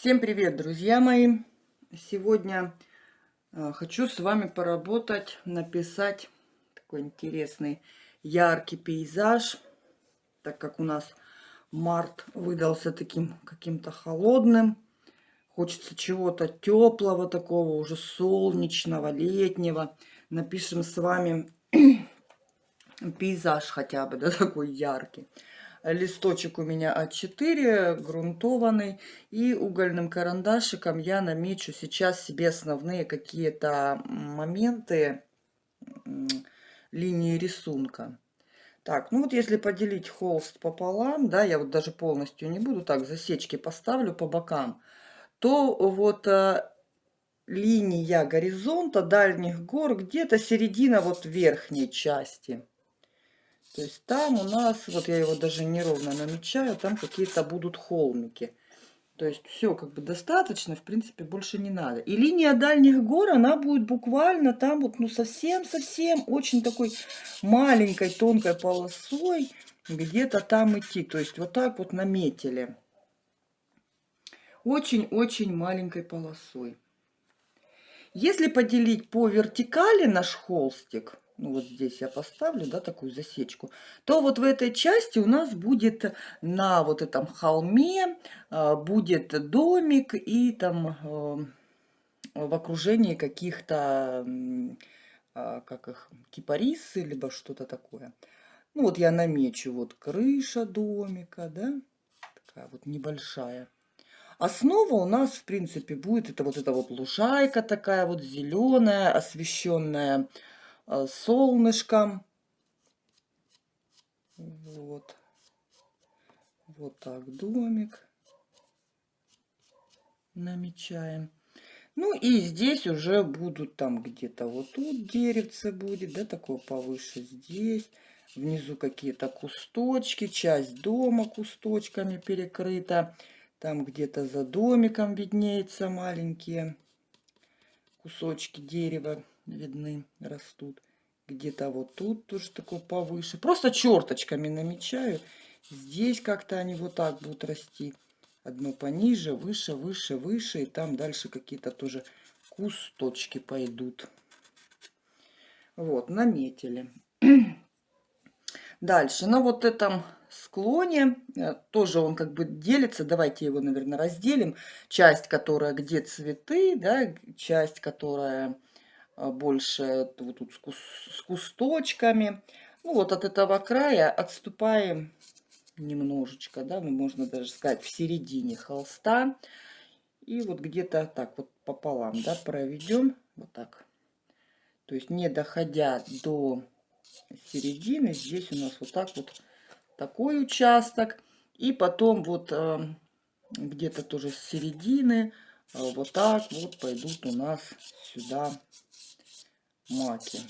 Всем привет, друзья мои! Сегодня э, хочу с вами поработать, написать такой интересный яркий пейзаж, так как у нас март выдался таким каким-то холодным. Хочется чего-то теплого такого, уже солнечного, летнего. Напишем с вами пейзаж хотя бы, да, такой яркий. Листочек у меня А4, грунтованный. И угольным карандашиком я намечу сейчас себе основные какие-то моменты линии рисунка. Так, ну вот если поделить холст пополам, да, я вот даже полностью не буду, так, засечки поставлю по бокам, то вот а, линия горизонта дальних гор где-то середина вот верхней части. То есть там у нас, вот я его даже неровно намечаю, там какие-то будут холмики. То есть все как бы достаточно, в принципе, больше не надо. И линия дальних гор, она будет буквально там вот, ну совсем-совсем, очень такой маленькой, тонкой полосой где-то там идти. То есть вот так вот наметили. Очень-очень маленькой полосой. Если поделить по вертикали наш холстик, ну вот здесь я поставлю, да, такую засечку, то вот в этой части у нас будет на вот этом холме а, будет домик и там а, в окружении каких-то, а, как их, кипарисы, либо что-то такое. Ну вот я намечу, вот крыша домика, да, такая вот небольшая. Основа у нас, в принципе, будет это вот эта вот лужайка такая вот зеленая, освещенная Э, солнышком. Вот. Вот так домик намечаем. Ну и здесь уже будут там где-то вот тут деревце будет, да, такое повыше здесь. Внизу какие-то кусточки, часть дома кусточками перекрыта. Там где-то за домиком виднеются маленькие кусочки дерева видны, растут. Где-то вот тут тоже такой повыше. Просто черточками намечаю. Здесь как-то они вот так будут расти. Одно пониже, выше, выше, выше. И там дальше какие-то тоже кусточки пойдут. Вот, наметили. Дальше, на вот этом склоне э, тоже он как бы делится. Давайте его, наверное, разделим. Часть, которая где цветы, да, часть, которая больше вот тут с кусточками. Ну вот от этого края отступаем немножечко, да, ну можно даже сказать в середине холста. И вот где-то так вот пополам, да, проведем вот так. То есть не доходя до середины, здесь у нас вот так вот такой участок. И потом вот э, где-то тоже с середины э, вот так вот пойдут у нас сюда маки.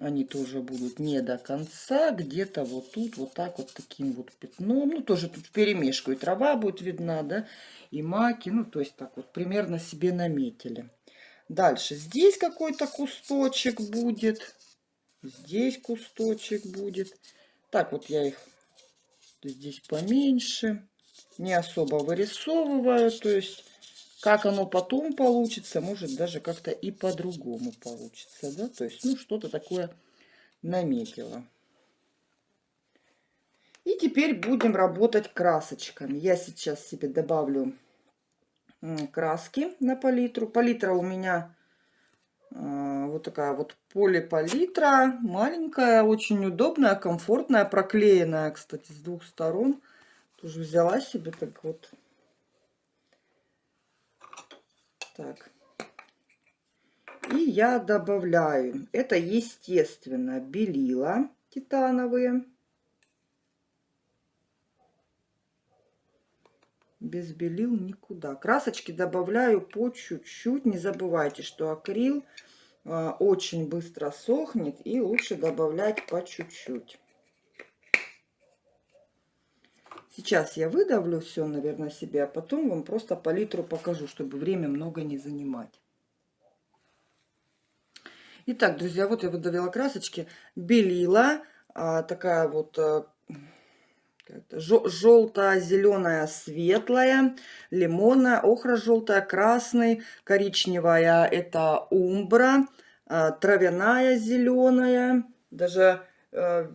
Они тоже будут не до конца, где-то вот тут, вот так вот таким вот пятном. Ну, тоже тут перемешку и трава будет видна, да, и маки. Ну, то есть так вот примерно себе наметили. Дальше здесь какой-то кусточек будет. Здесь кусточек будет. Так вот я их здесь поменьше. Не особо вырисовываю, то есть как оно потом получится, может даже как-то и по-другому получится, да, то есть, ну, что-то такое наметила. И теперь будем работать красочками. Я сейчас себе добавлю краски на палитру. Палитра у меня э, вот такая вот полипалитра, маленькая, очень удобная, комфортная, проклеенная, кстати, с двух сторон. Тоже взяла себе так вот Так. И я добавляю, это естественно белила титановые. Без белил никуда. Красочки добавляю по чуть-чуть. Не забывайте, что акрил э, очень быстро сохнет и лучше добавлять по чуть-чуть. Сейчас я выдавлю все, наверное, себе, а потом вам просто палитру покажу, чтобы время много не занимать. Итак, друзья, вот я выдавила красочки. Белила, а, такая вот а, желто-зеленая, светлая, лимонная, охра-желтая, красный, коричневая это умбра, а, травяная зеленая, даже э,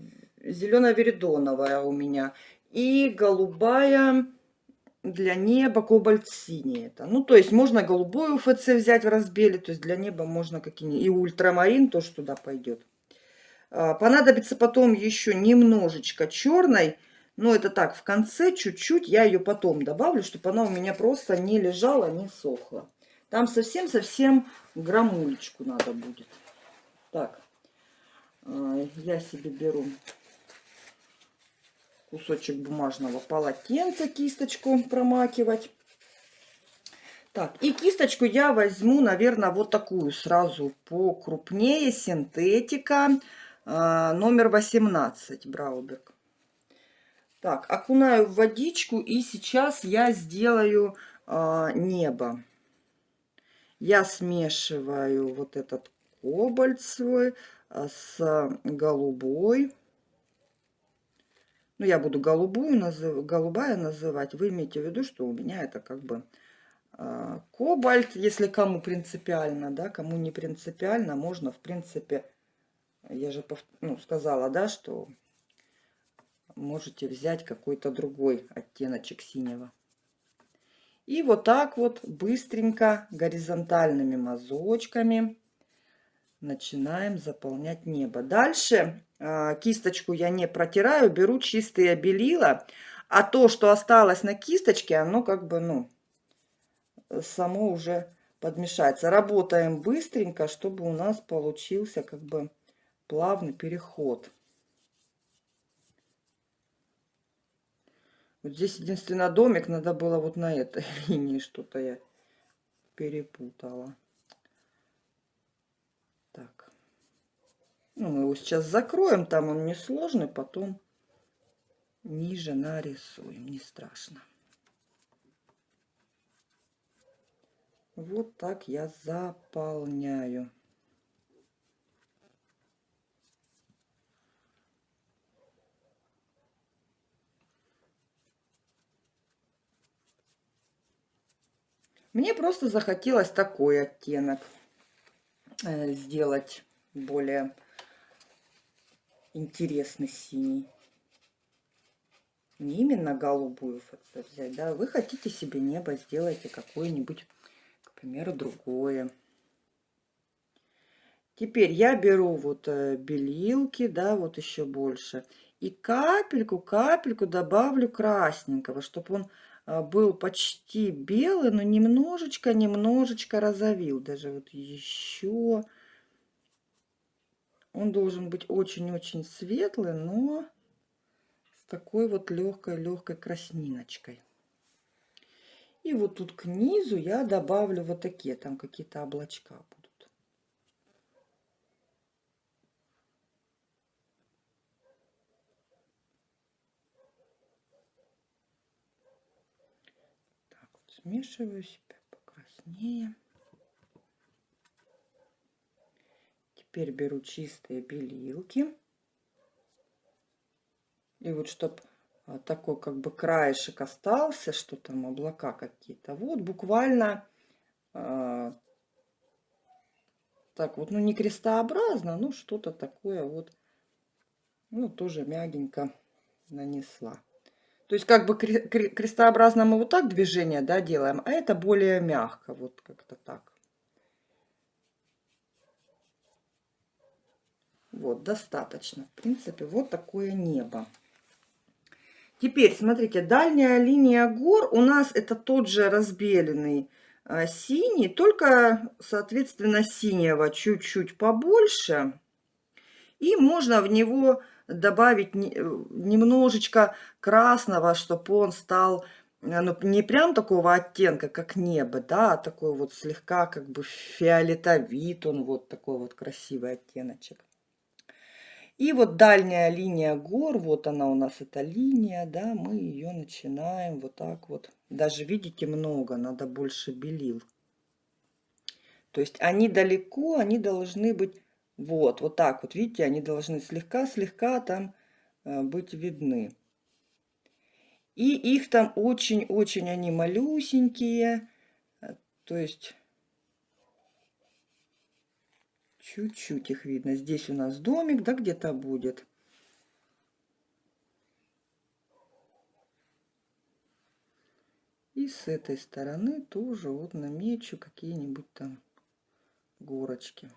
зеленая веридоновая у меня. И голубая для неба кобальт синий это. Ну, то есть можно голубую ФЦ взять в разбеле, то есть для неба можно какие-нибудь. И ультрамарин тоже туда пойдет. А, понадобится потом еще немножечко черной. Но это так, в конце чуть-чуть я ее потом добавлю, чтобы она у меня просто не лежала, не сохла. Там совсем-совсем граммулечку надо будет. Так, а, я себе беру кусочек бумажного полотенца, кисточку промакивать. Так, и кисточку я возьму, наверное, вот такую сразу покрупнее, синтетика, а, номер 18, Брауберг. Так, окунаю в водичку, и сейчас я сделаю а, небо. Я смешиваю вот этот кобальт свой а, с голубой. Ну, я буду голубую назыв... голубая называть. Вы имеете в виду, что у меня это как бы э, кобальт, если кому принципиально, да, кому не принципиально, можно, в принципе, я же ну, сказала, да, что можете взять какой-то другой оттеночек синего. И вот так вот быстренько горизонтальными мазочками начинаем заполнять небо. Дальше э, кисточку я не протираю, беру чистые белила, а то, что осталось на кисточке, оно как бы, ну, само уже подмешается. Работаем быстренько, чтобы у нас получился как бы плавный переход. Вот здесь единственный домик, надо было вот на этой линии что-то я перепутала. Ну, мы его сейчас закроем, там он несложный, потом ниже нарисуем, не страшно. Вот так я заполняю. Мне просто захотелось такой оттенок э, сделать более интересный синий. Не именно голубую ФЦ взять, да. Вы хотите себе небо, сделайте какое-нибудь, к примеру, другое. Теперь я беру вот э, белилки, да, вот еще больше. И капельку, капельку добавлю красненького, чтобы он э, был почти белый, но немножечко, немножечко розовил. Даже вот еще он должен быть очень-очень светлый, но с такой вот легкой-легкой красниночкой. И вот тут к низу я добавлю вот такие, там какие-то облачка будут. Так вот смешиваю себя покраснее. Теперь беру чистые белилки. И вот чтобы а, такой как бы краешек остался, что там облака какие-то. Вот буквально э, так вот, ну не крестообразно, но что-то такое вот, ну тоже мягенько нанесла. То есть как бы крестообразно мы вот так движение, да, делаем, а это более мягко, вот как-то так. Вот, достаточно. В принципе, вот такое небо. Теперь, смотрите, дальняя линия гор у нас это тот же разбеленный а, синий, только, соответственно, синего чуть-чуть побольше. И можно в него добавить немножечко красного, чтобы он стал ну, не прям такого оттенка, как небо, да, а такой вот слегка как бы фиолетовит он, вот такой вот красивый оттеночек. И вот дальняя линия гор, вот она у нас эта линия, да, мы ее начинаем вот так вот. Даже видите много, надо больше белил. То есть они далеко, они должны быть вот, вот так вот, видите, они должны слегка-слегка там э, быть видны. И их там очень-очень они малюсенькие. Э, то есть чуть-чуть их видно. Здесь у нас домик, да, где-то будет. И с этой стороны тоже вот намечу какие-нибудь там горочки.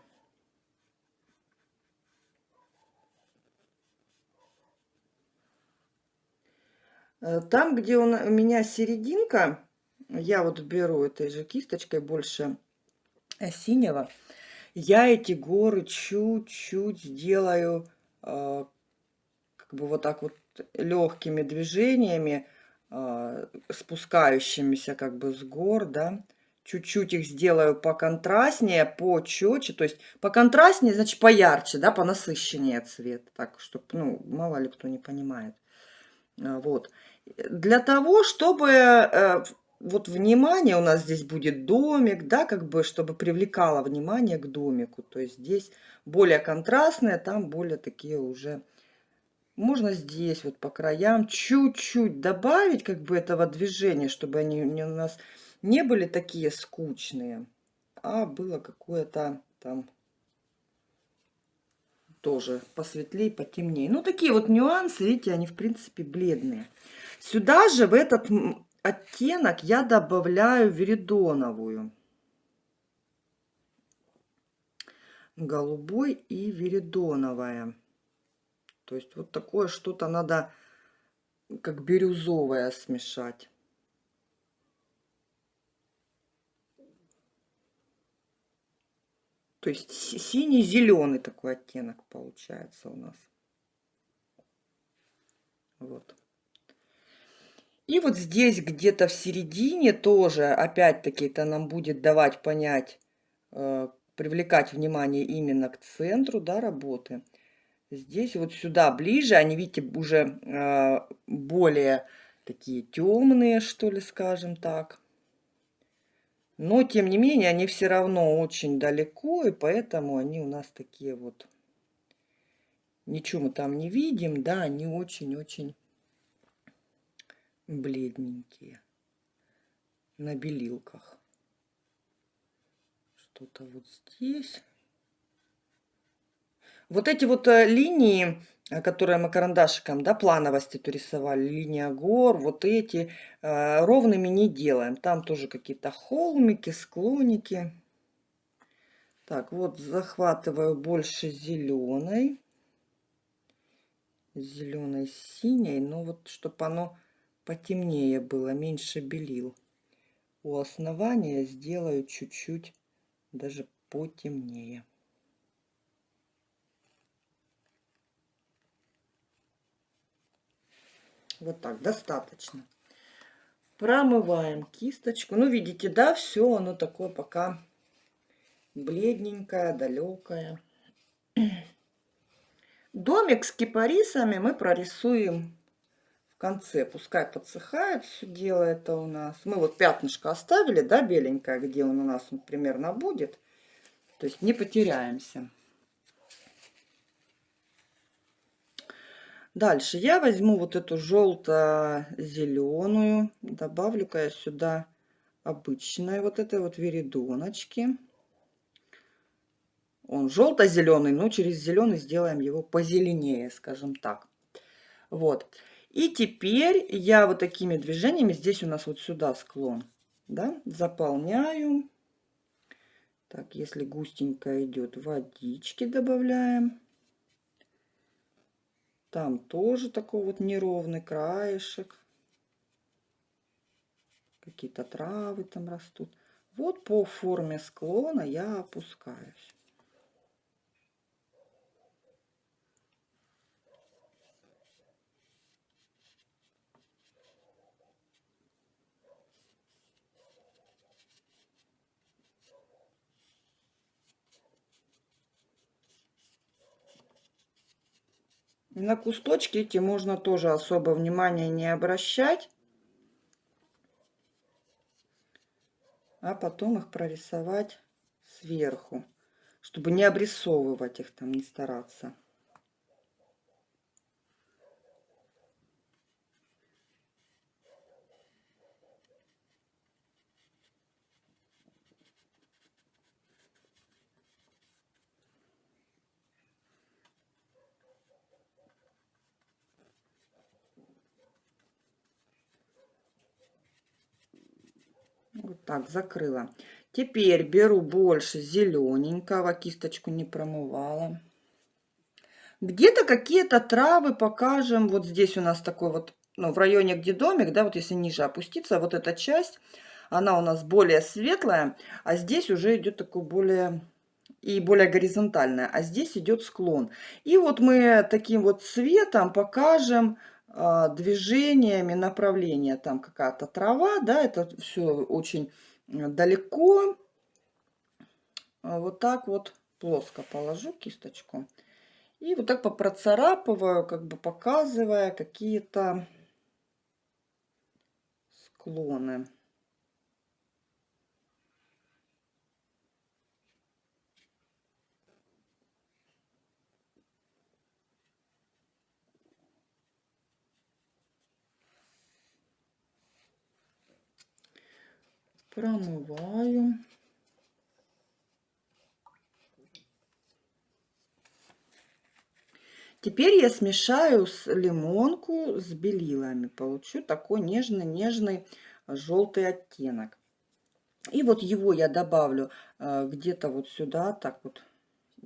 Э, там, где у меня серединка, я вот беру этой же кисточкой больше синего, я эти горы чуть-чуть сделаю э, как бы вот так вот легкими движениями, спускающимися как бы с гор, да, чуть-чуть их сделаю поконтрастнее, почетче, то есть поконтрастнее, значит поярче, да, понасыщеннее цвет, так, чтобы, ну, мало ли кто не понимает. Вот для того, чтобы э, вот внимание, у нас здесь будет домик, да, как бы, чтобы привлекало внимание к домику. То есть здесь более контрастные, там более такие уже... Можно здесь вот по краям чуть-чуть добавить как бы этого движения, чтобы они у нас не были такие скучные, а было какое-то там тоже посветлее, потемнее. Ну, такие вот нюансы, видите, они в принципе бледные. Сюда же в этот оттенок я добавляю веридоновую. Голубой и веридоновая. То есть вот такое что-то надо как бирюзовое смешать. То есть синий-зеленый такой оттенок получается у нас. Вот. И вот здесь где-то в середине тоже, опять-таки, это нам будет давать понять, э, привлекать внимание именно к центру да, работы. Здесь вот сюда ближе, они, видите, уже э, более такие темные, что ли, скажем так. Но, тем не менее, они все равно очень далеко, и поэтому они у нас такие вот... Ничего мы там не видим, да, они очень-очень бледненькие на белилках. Что-то вот здесь. Вот эти вот э, линии, э, которые мы карандашиком, да, плановости то рисовали, линия гор, вот эти, э, ровными не делаем. Там тоже какие-то холмики, склоники. Так, вот захватываю больше зеленой. Зеленой, синей, но вот чтобы оно потемнее было, меньше белил. У основания сделаю чуть-чуть даже потемнее. Вот так, достаточно. Промываем кисточку. Ну, видите, да, все оно такое пока бледненькое, далекое. Домик с кипарисами мы прорисуем конце. Пускай подсыхает все дело это у нас. Мы вот пятнышко оставили, да, беленькое, где он у нас он примерно будет. То есть не потеряемся. Дальше я возьму вот эту желто-зеленую, добавлю-ка я сюда обычной вот этой вот веридоночки. Он желто-зеленый, но через зеленый сделаем его позеленее, скажем так. Вот. И теперь я вот такими движениями, здесь у нас вот сюда склон, да, заполняю. Так, если густенько идет, водички добавляем. Там тоже такой вот неровный краешек. Какие-то травы там растут. Вот по форме склона я опускаюсь. На кусточки эти можно тоже особо внимания не обращать. А потом их прорисовать сверху, чтобы не обрисовывать их там, не стараться. Вот так, закрыла. Теперь беру больше зелененького, кисточку не промывала. Где-то какие-то травы покажем. Вот здесь у нас такой вот, ну, в районе, где домик, да, вот если ниже опуститься, вот эта часть, она у нас более светлая, а здесь уже идет такой более и более горизонтальная, а здесь идет склон. И вот мы таким вот цветом покажем движениями направления. Там какая-то трава, да, это все очень далеко. А вот так вот плоско положу кисточку. И вот так попроцарапываю, как бы показывая какие-то склоны. Промываю. Теперь я смешаю с лимонку с белилами. Получу такой нежный-нежный желтый оттенок. И вот его я добавлю э, где-то вот сюда, так вот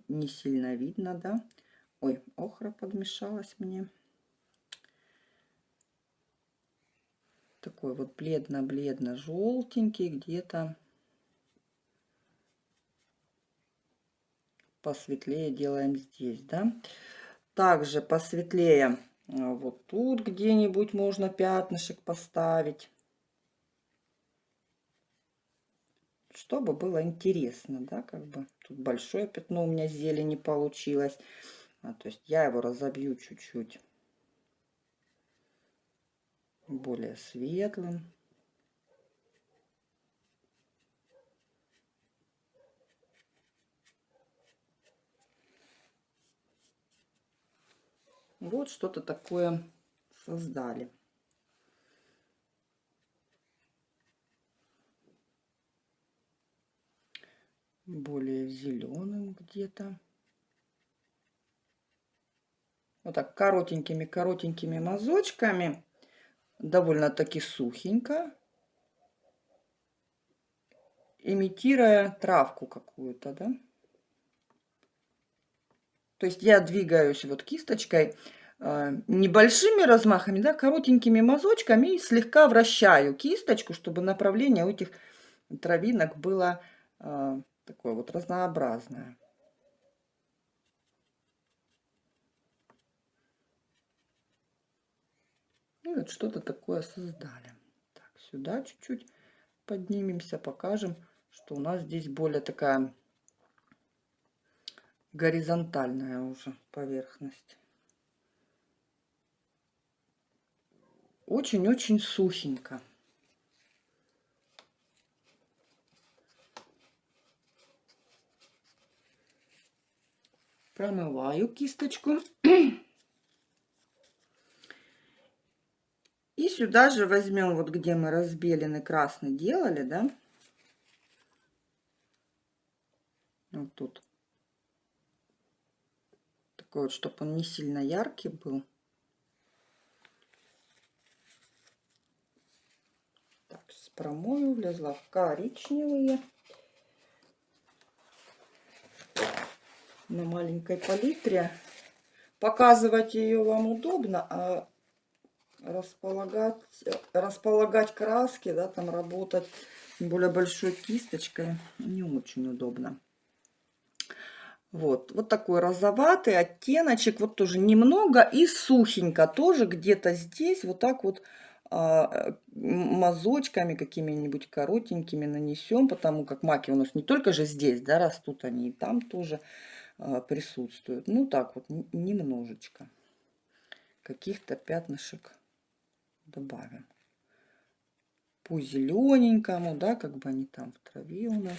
не сильно видно, да. Ой, охра подмешалась мне. Такой вот бледно-бледно-желтенький где-то. Посветлее делаем здесь, да. Также посветлее а, вот тут где-нибудь можно пятнышек поставить. Чтобы было интересно, да, как бы. Тут большое пятно у меня зелени получилось. А, то есть я его разобью чуть-чуть более светлым. Вот что-то такое создали. Более зеленым где-то. Вот так коротенькими-коротенькими мазочками. Довольно-таки сухенько. Имитируя травку какую-то, да. То есть я двигаюсь вот кисточкой э, небольшими размахами, да, коротенькими мазочками и слегка вращаю кисточку, чтобы направление у этих травинок было э, такое вот разнообразное. Вот что-то такое создали. Так, сюда чуть-чуть поднимемся, покажем, что у нас здесь более такая горизонтальная уже поверхность. Очень-очень сухенько. Промываю кисточку. И сюда же возьмем, вот где мы разбеленный красный делали, да, вот тут такой вот, чтобы он не сильно яркий был. Так, сейчас промою, влезла в коричневые. На маленькой палитре. Показывать ее вам удобно, а располагать, располагать краски, да, там работать более большой кисточкой не очень удобно. Вот, вот такой розоватый оттеночек, вот тоже немного и сухенько, тоже где-то здесь вот так вот а, мазочками какими-нибудь коротенькими нанесем, потому как маки у нас не только же здесь, да, растут они и там тоже а, присутствуют. Ну так вот, немножечко каких-то пятнышек добавим. По зелененькому, да, как бы они там в траве у нас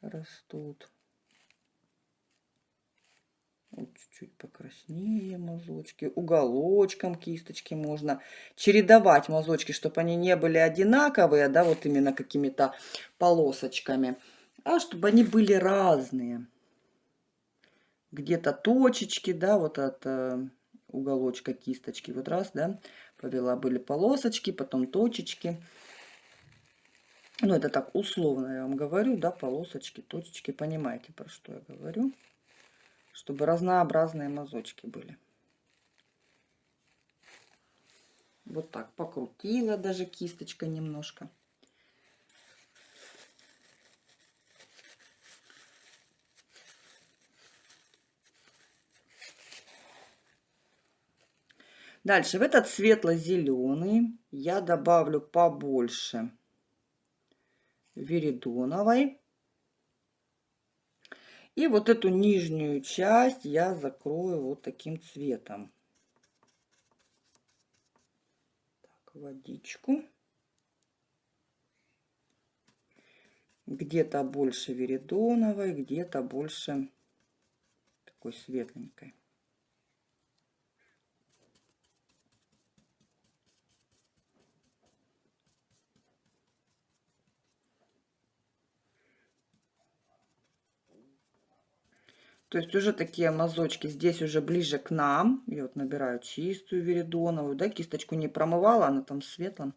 растут. Вот чуть-чуть покраснее мазочки. Уголочком кисточки можно чередовать мазочки, чтобы они не были одинаковые, да, вот именно какими-то полосочками, а чтобы они были разные. Где-то точечки, да, вот от э, уголочка кисточки. Вот раз, да, повела, были полосочки, потом точечки. Ну, это так условно я вам говорю, да, полосочки, точечки, понимаете, про что я говорю. Чтобы разнообразные мазочки были. Вот так покрутила даже кисточкой немножко. Дальше в этот светло-зеленый я добавлю побольше веридоновой. И вот эту нижнюю часть я закрою вот таким цветом. Так, водичку. Где-то больше веридоновой, где-то больше такой светленькой. То есть уже такие мазочки здесь уже ближе к нам. Я вот набираю чистую веридоновую, да, кисточку не промывала, она там светлым.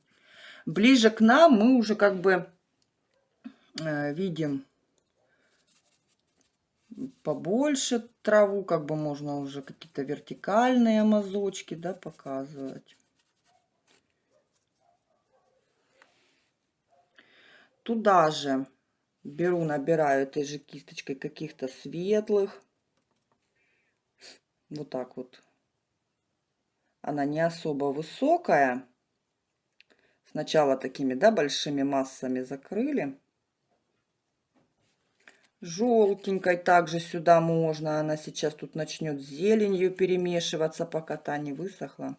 Ближе к нам мы уже как бы э, видим побольше траву, как бы можно уже какие-то вертикальные мазочки, да, показывать. Туда же беру, набираю этой же кисточкой каких-то светлых вот так вот. Она не особо высокая. Сначала такими, да, большими массами закрыли. Желтенькой также сюда можно. Она сейчас тут начнет зеленью перемешиваться, пока та не высохла.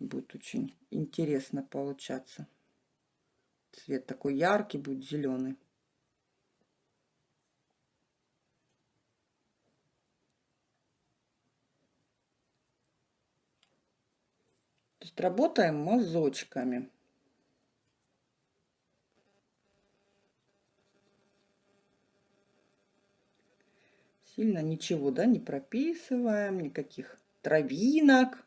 Будет очень интересно получаться. Цвет такой яркий будет, зеленый. Работаем мазочками. Сильно ничего, да, не прописываем, никаких травинок,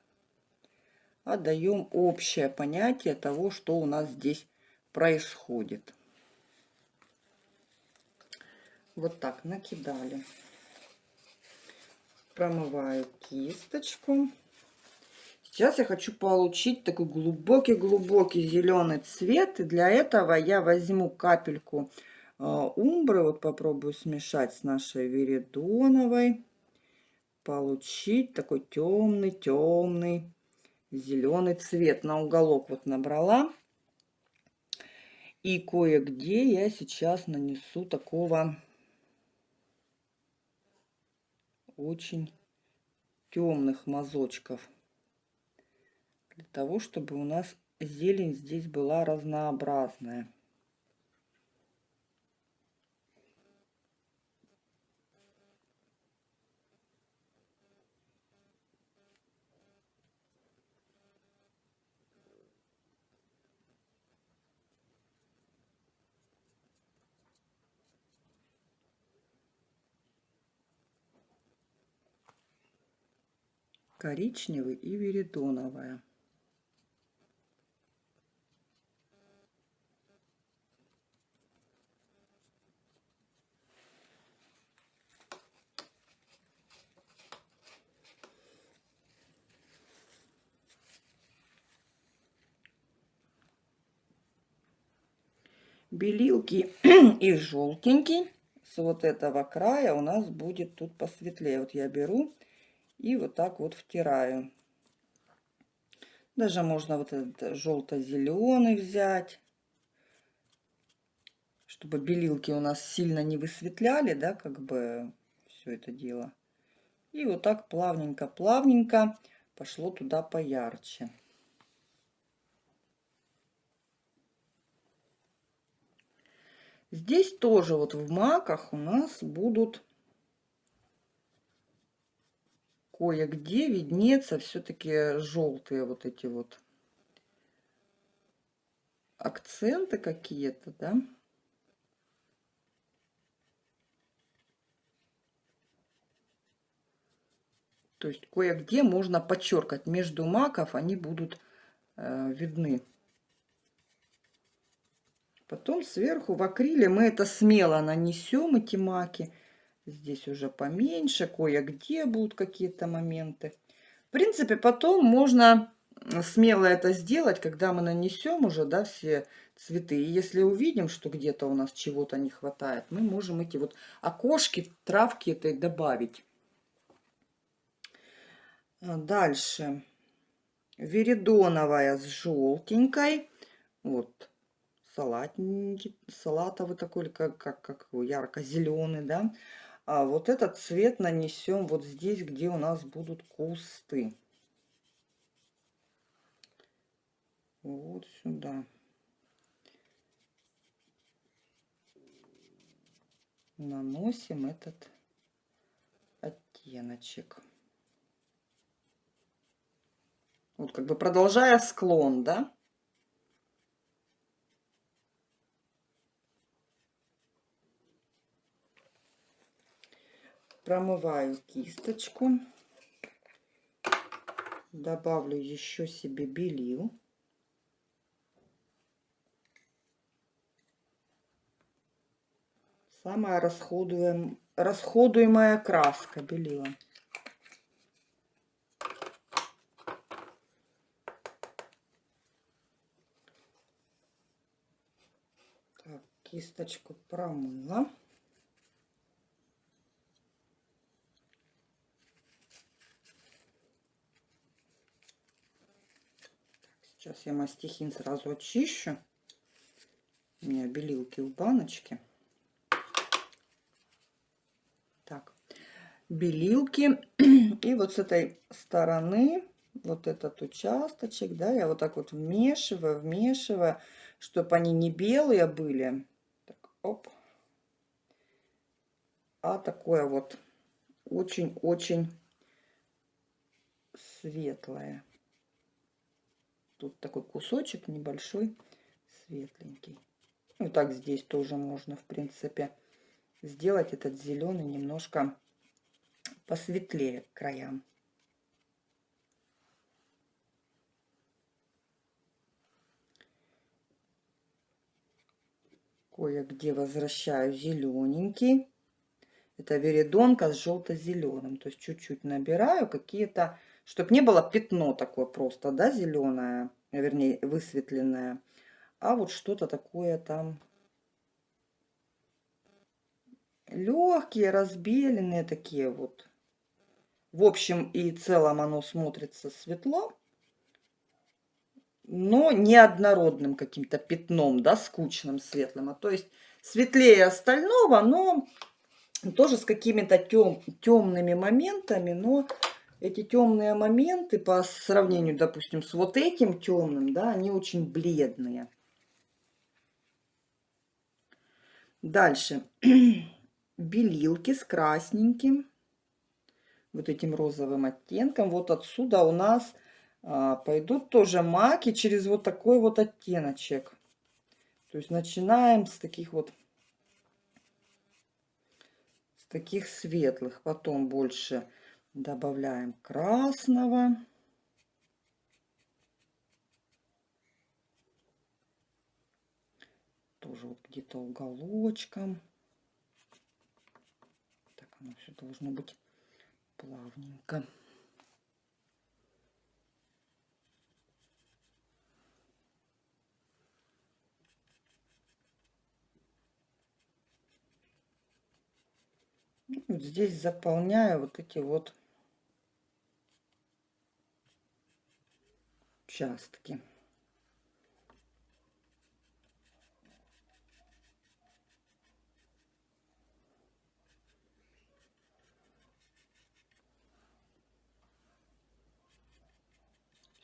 а даем общее понятие того, что у нас здесь происходит. Вот так накидали. Промываю кисточку. Сейчас я хочу получить такой глубокий-глубокий зеленый цвет. И для этого я возьму капельку э, умбры. Вот попробую смешать с нашей веридоновой. Получить такой темный-темный зеленый цвет. На уголок вот набрала. И кое-где я сейчас нанесу такого очень темных мазочков для того, чтобы у нас зелень здесь была разнообразная. коричневый и веридоновая. Белилки и желтенький с вот этого края у нас будет тут посветлее. Вот я беру и вот так вот втираю. Даже можно вот этот желто-зеленый взять, чтобы белилки у нас сильно не высветляли, да, как бы все это дело. И вот так плавненько-плавненько пошло туда поярче. Здесь тоже вот в маках у нас будут кое-где виднеться все-таки желтые вот эти вот акценты какие-то, да. То есть кое-где можно подчеркать между маков, они будут э, видны. Потом сверху в акриле мы это смело нанесем, эти маки. Здесь уже поменьше, кое-где будут какие-то моменты. В принципе, потом можно смело это сделать, когда мы нанесем уже, да, все цветы. И если увидим, что где-то у нас чего-то не хватает, мы можем эти вот окошки, травки этой добавить. А дальше. Веридоновая с желтенькой. Вот салатненький, салатовый такой, как, как, как ярко-зеленый, да. А вот этот цвет нанесем вот здесь, где у нас будут кусты. Вот сюда. Наносим этот оттеночек. Вот как бы продолжая склон, да? Промываю кисточку. Добавлю еще себе белил. Самая расходуем, расходуемая краска белила. Так, кисточку промыла. Сейчас я мастихин сразу очищу. У меня белилки в баночке. Так, белилки. И вот с этой стороны, вот этот участочек, да, я вот так вот вмешиваю, вмешиваю, чтобы они не белые были. Так, оп. А такое вот очень-очень светлое. Тут такой кусочек небольшой, светленький. Ну, так здесь тоже можно, в принципе, сделать этот зеленый немножко посветлее краям. Кое-где возвращаю зелененький. Это веридонка с желто-зеленым. То есть чуть-чуть набираю какие-то чтобы не было пятно такое просто, да, зеленое, вернее, высветленное, а вот что-то такое там легкие, разбеленные такие вот. В общем и целом оно смотрится светло, но не однородным каким-то пятном, да, скучным, светлым. А то есть светлее остального, но тоже с какими-то тем, темными моментами, но эти темные моменты по сравнению, допустим, с вот этим темным, да, они очень бледные. Дальше. Белилки с красненьким, вот этим розовым оттенком. Вот отсюда у нас а, пойдут тоже маки через вот такой вот оттеночек. То есть начинаем с таких вот, с таких светлых, потом больше Добавляем красного. Тоже вот где-то уголочком. Так, оно все должно быть плавненько. Вот здесь заполняю вот эти вот участки.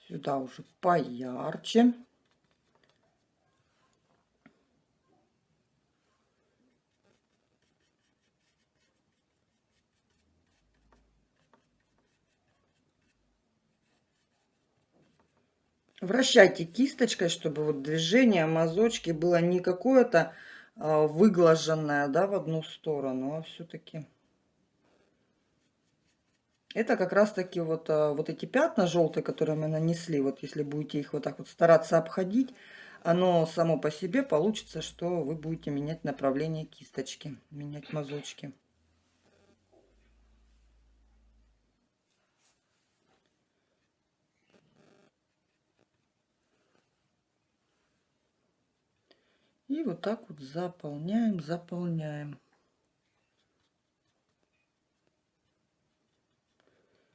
Сюда уже поярче. Вращайте кисточкой, чтобы вот движение мазочки было не какое-то а, выглаженное, да, в одну сторону, а все-таки... Это как раз-таки вот, а, вот эти пятна желтые, которые мы нанесли, вот если будете их вот так вот стараться обходить, оно само по себе получится, что вы будете менять направление кисточки, менять мазочки. И вот так вот заполняем, заполняем.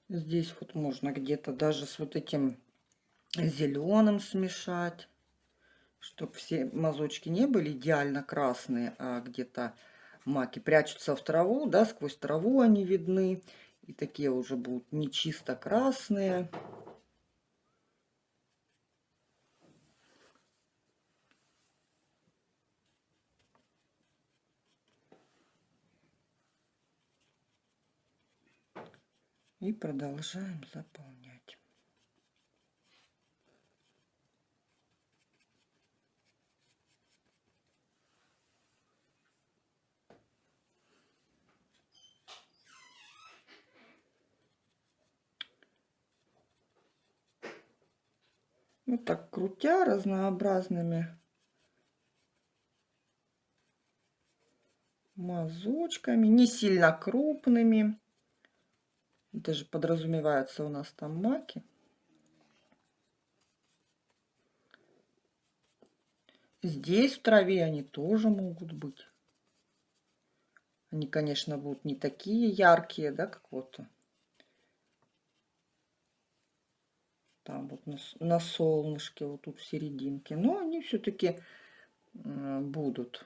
Здесь вот можно где-то даже с вот этим зеленым смешать, чтобы все мазочки не были идеально красные, а где-то маки прячутся в траву, да, сквозь траву они видны. И такие уже будут не чисто красные. И продолжаем заполнять. Вот так крутя разнообразными мазочками, не сильно крупными. Даже подразумеваются у нас там маки. Здесь в траве они тоже могут быть. Они, конечно, будут не такие яркие, да, как вот там вот на, на солнышке, вот тут в серединке. Но они все-таки будут.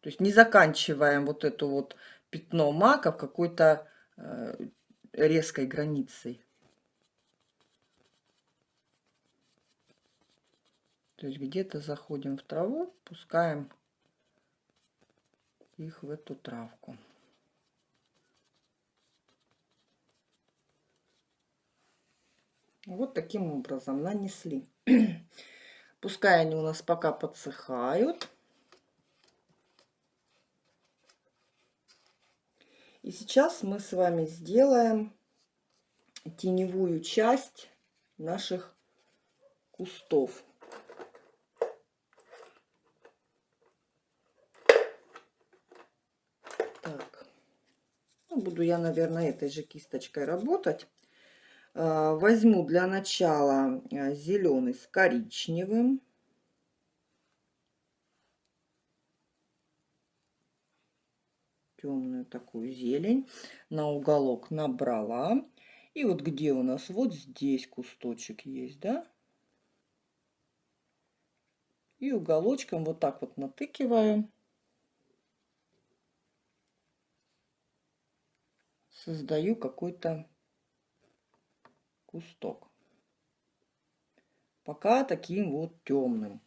То есть не заканчиваем вот это вот пятно мака в какой-то э, резкой границей. То есть где-то заходим в траву, пускаем их в эту травку. Вот таким образом нанесли. Пускай они у нас пока подсыхают. И сейчас мы с вами сделаем теневую часть наших кустов. Так, ну, буду я, наверное, этой же кисточкой работать. А, возьму для начала а, зеленый с коричневым. Темную такую зелень на уголок набрала. И вот где у нас? Вот здесь кусточек есть, да? И уголочком вот так вот натыкиваю. Создаю какой-то кусток. Пока таким вот темным.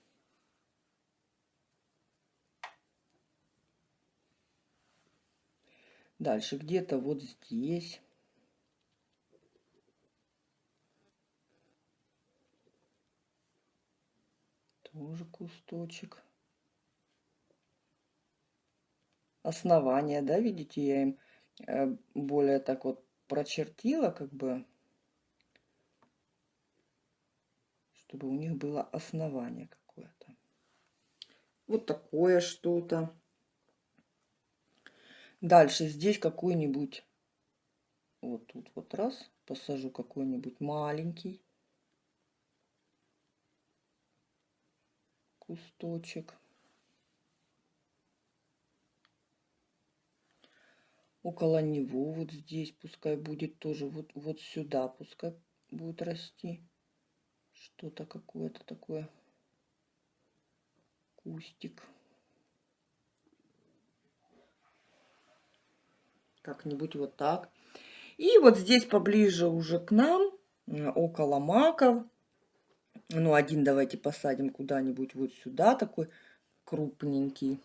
Дальше где-то вот здесь. Тоже кусточек. Основание, да, видите, я им э, более так вот прочертила, как бы, чтобы у них было основание какое-то. Вот такое что-то. Дальше здесь какой-нибудь, вот тут вот раз, посажу какой-нибудь маленький кусточек. Около него вот здесь пускай будет тоже, вот, вот сюда пускай будет расти что-то какое-то такое кустик. Как-нибудь вот так. И вот здесь поближе уже к нам, около маков, ну, один давайте посадим куда-нибудь вот сюда, такой крупненький.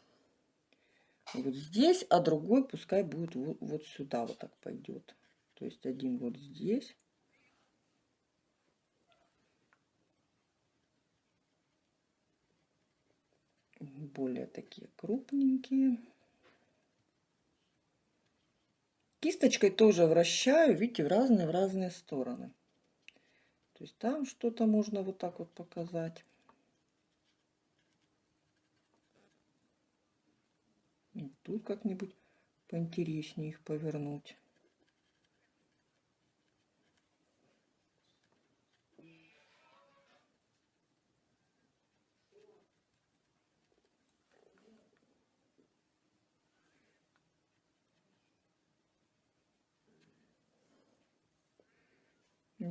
Вот здесь, а другой пускай будет вот, вот сюда вот так пойдет. То есть один вот здесь. Более такие крупненькие. Кисточкой тоже вращаю, видите, в разные, в разные стороны. То есть там что-то можно вот так вот показать. И тут как-нибудь поинтереснее их повернуть.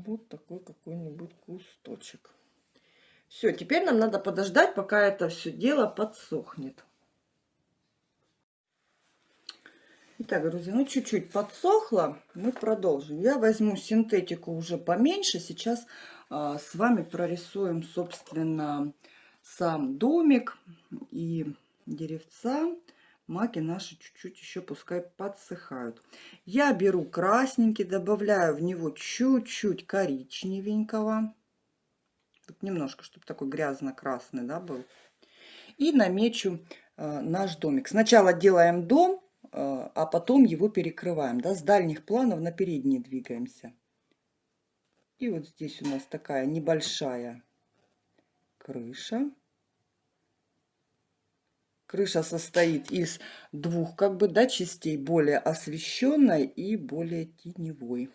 Вот такой какой-нибудь кусточек. Все, теперь нам надо подождать, пока это все дело подсохнет. Итак, друзья, ну чуть-чуть подсохло, мы продолжим. Я возьму синтетику уже поменьше, сейчас а, с вами прорисуем, собственно, сам домик и деревца маки наши чуть-чуть еще пускай подсыхают. Я беру красненький, добавляю в него чуть-чуть коричневенького. Вот немножко, чтобы такой грязно-красный да, был. И намечу э, наш домик. Сначала делаем дом, э, а потом его перекрываем. Да, с дальних планов на передние двигаемся. И вот здесь у нас такая небольшая крыша. Крыша состоит из двух как бы да, частей, более освещенной и более теневой.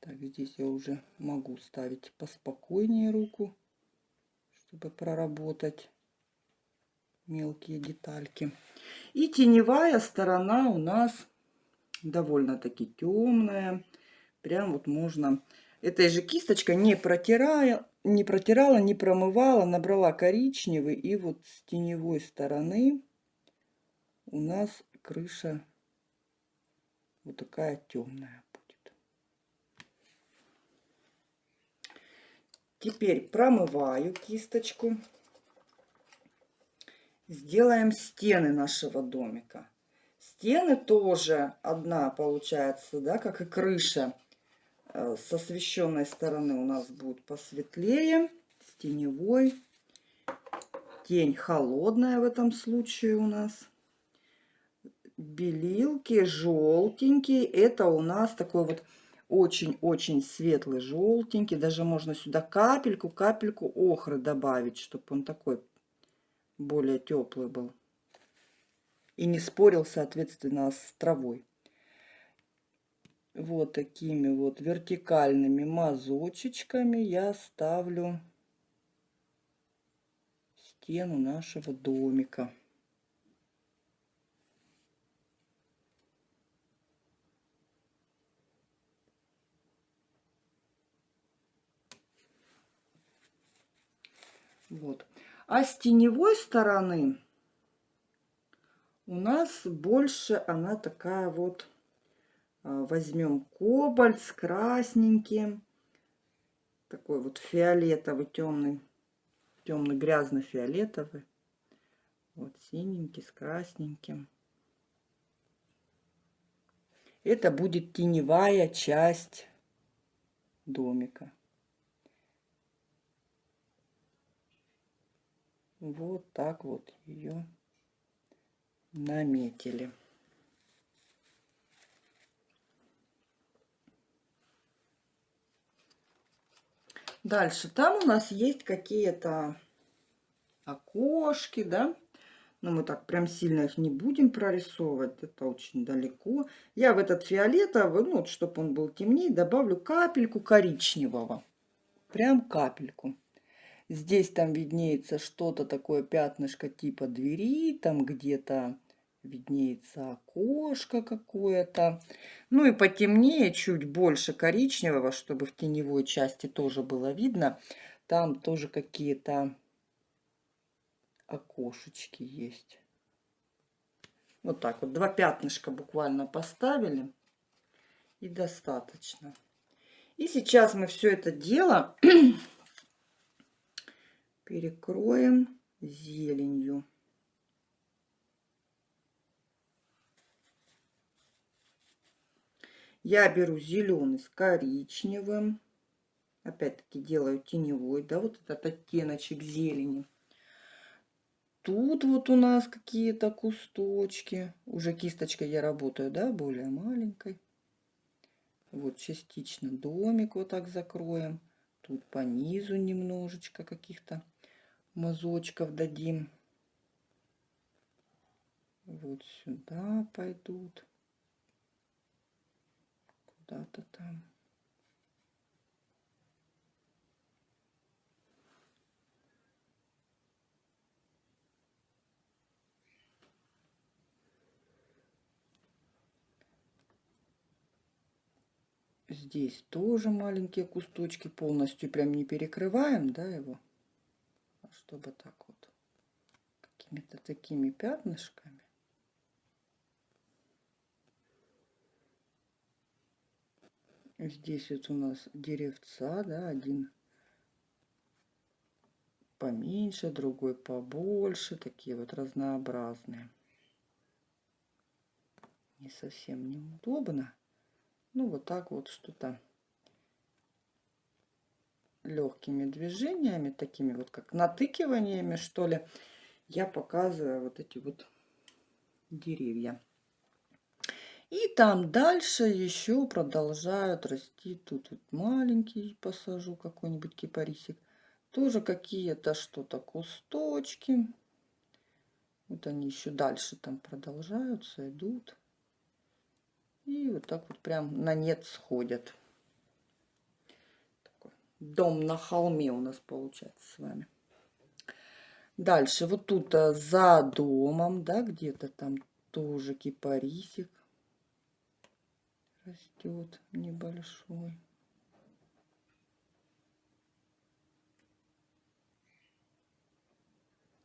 Так, здесь я уже могу ставить поспокойнее руку, чтобы проработать мелкие детальки. И теневая сторона у нас довольно-таки темная. Прям вот можно этой же кисточкой, не протирая, не протирала, не промывала, набрала коричневый. И вот с теневой стороны у нас крыша вот такая темная будет. Теперь промываю кисточку. Сделаем стены нашего домика. Стены тоже одна получается, да, как и крыша с освещенной стороны у нас будет посветлее, с теневой. Тень холодная в этом случае у нас. Белилки желтенькие. Это у нас такой вот очень-очень светлый желтенький. Даже можно сюда капельку, капельку охры добавить, чтобы он такой более теплый был. И не спорил, соответственно, с травой вот такими вот вертикальными мазочечками я ставлю стену нашего домика. Вот. А с теневой стороны у нас больше она такая вот возьмем кобальт с красненьким. Такой вот фиолетовый, темный, темный грязно-фиолетовый. Вот синенький с красненьким. Это будет теневая часть домика. Вот так вот ее наметили. Дальше. Там у нас есть какие-то окошки, да. Но мы так прям сильно их не будем прорисовывать. Это очень далеко. Я в этот фиолетовый, ну, вот, чтобы он был темнее, добавлю капельку коричневого. Прям капельку. Здесь там виднеется что-то такое пятнышко типа двери. Там где-то виднеется окошко какое-то. Ну и потемнее, чуть больше коричневого, чтобы в теневой части тоже было видно. Там тоже какие-то окошечки есть. Вот так вот, два пятнышка буквально поставили. И достаточно. И сейчас мы все это дело перекроем зеленью. Я беру зеленый с коричневым. Опять-таки делаю теневой, да, вот этот оттеночек зелени. Тут вот у нас какие-то кусточки. Уже кисточкой я работаю, да, более маленькой. Вот частично домик вот так закроем. Тут по низу немножечко каких-то мазочков дадим. Вот сюда пойдут. Куда-то там. Здесь тоже маленькие кусточки, полностью прям не перекрываем, да, его, а чтобы так вот, какими-то такими пятнышками. Здесь вот у нас деревца, да, один поменьше, другой побольше, такие вот разнообразные. Не совсем неудобно. Ну, вот так вот что-то легкими движениями, такими вот как натыкиваниями, что ли, я показываю вот эти вот деревья. И там дальше еще продолжают расти. Тут вот маленький посажу какой-нибудь кипарисик. Тоже какие-то что-то кусточки. Вот они еще дальше там продолжаются, идут. И вот так вот прям на нет сходят. Такой дом на холме у нас получается с вами. Дальше, вот тут а, за домом, да, где-то там тоже кипарисик растет небольшой.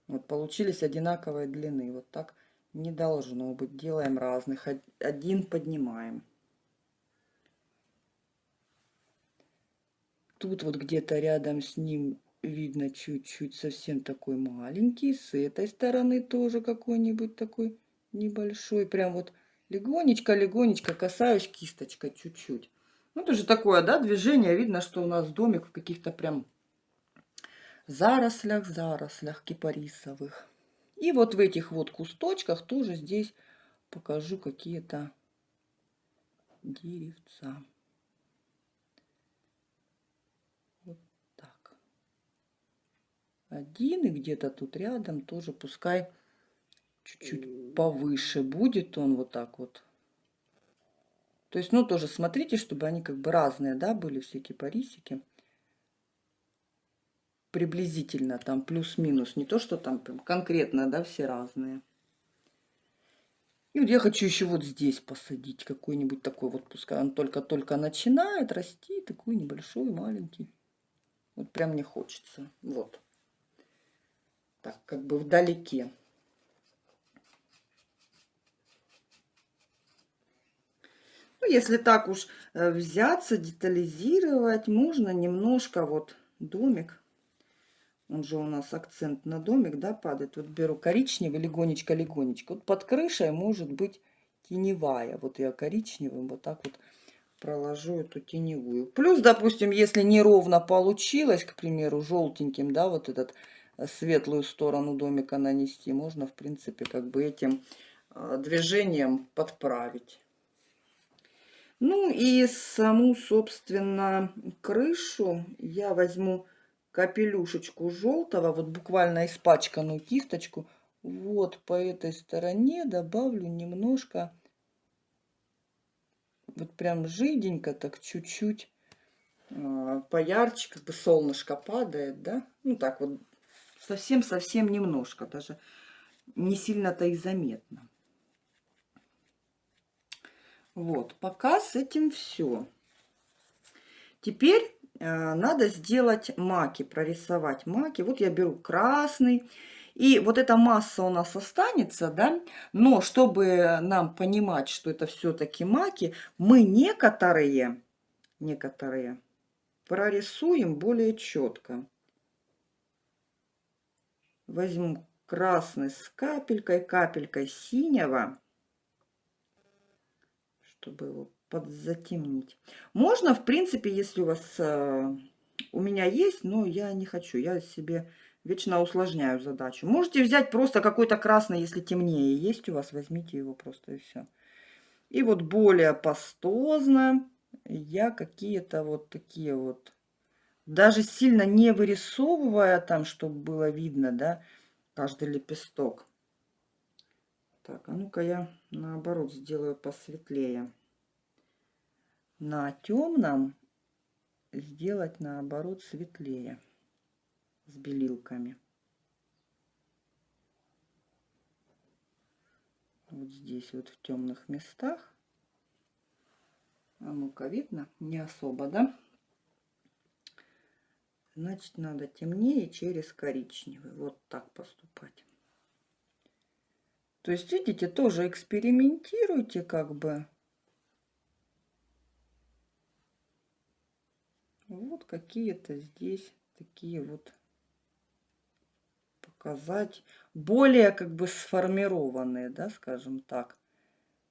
Вот получились одинаковой длины. Вот так не должно быть. Делаем разных. Один поднимаем. Тут вот где-то рядом с ним видно чуть-чуть совсем такой маленький. С этой стороны тоже какой-нибудь такой небольшой. Прям вот легонечко-легонечко касаюсь кисточкой чуть-чуть. Ну, это же такое, да, движение. Видно, что у нас домик в каких-то прям зарослях, зарослях кипарисовых. И вот в этих вот кусточках тоже здесь покажу какие-то деревца. Вот так. Один и где-то тут рядом тоже пускай чуть-чуть повыше будет он вот так вот. То есть, ну, тоже смотрите, чтобы они как бы разные, да, были все кипарисики приблизительно там плюс-минус, не то, что там прям конкретно, да, все разные. И вот я хочу еще вот здесь посадить какой-нибудь такой вот, пускай он только-только начинает расти, такой небольшой, маленький. Вот прям мне хочется. Вот. Так, как бы вдалеке. Если так уж э, взяться, детализировать, можно немножко вот домик он же у нас акцент на домик, да, падает. Вот беру коричневый, легонечко-легонечко. Вот под крышей может быть теневая. Вот я коричневым вот так вот проложу эту теневую. Плюс, допустим, если неровно получилось, к примеру, желтеньким, да, вот этот э, светлую сторону домика нанести, можно, в принципе, как бы этим э, движением подправить. Ну и саму, собственно, крышу я возьму капелюшечку желтого, вот буквально испачканную кисточку, вот по этой стороне добавлю немножко, вот прям жиденько, так чуть-чуть э, поярче, как бы солнышко падает, да, ну так вот совсем-совсем немножко, даже не сильно-то и заметно. Вот, пока с этим все. Теперь Э, надо сделать маки, прорисовать маки. Вот я беру красный. И вот эта масса у нас останется, да, но чтобы нам понимать, что это все-таки маки, мы некоторые, некоторые прорисуем более четко. Возьму красный с капелькой, капелькой синего, чтобы его подзатемнить. Можно, в принципе, если у вас... Э, у меня есть, но я не хочу. Я себе вечно усложняю задачу. Можете взять просто какой-то красный, если темнее есть у вас, возьмите его просто и все. И вот более пастозно я какие-то вот такие вот, даже сильно не вырисовывая там, чтобы было видно, да, каждый лепесток. Так, а ну-ка я наоборот сделаю посветлее. На темном сделать наоборот светлее с белилками. Вот здесь вот в темных местах. А ну-ка видно? Не особо, да? Значит, надо темнее через коричневый. Вот так поступать. То есть, видите, тоже экспериментируйте как бы. Вот какие-то здесь такие вот показать. Более как бы сформированные, да, скажем так.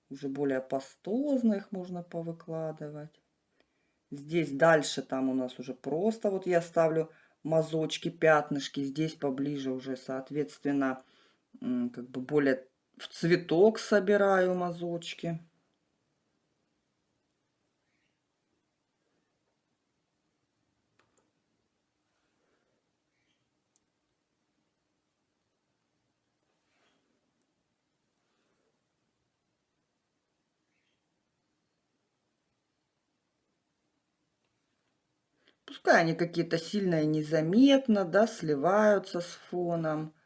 Уже более пастозно их можно повыкладывать. Здесь дальше там у нас уже просто вот я ставлю мазочки, пятнышки. Здесь поближе уже, соответственно, как бы более в цветок собираю мазочки. Пускай они какие-то сильные незаметно, да, сливаются с фоном.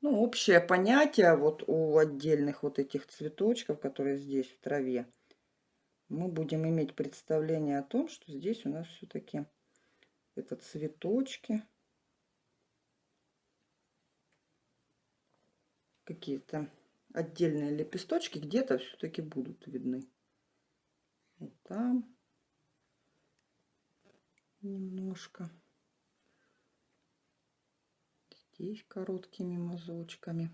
Ну, общее понятие вот у отдельных вот этих цветочков, которые здесь в траве, мы будем иметь представление о том, что здесь у нас все-таки это цветочки. Какие-то отдельные лепесточки где-то все-таки будут видны. Вот там немножко здесь короткими мазочками.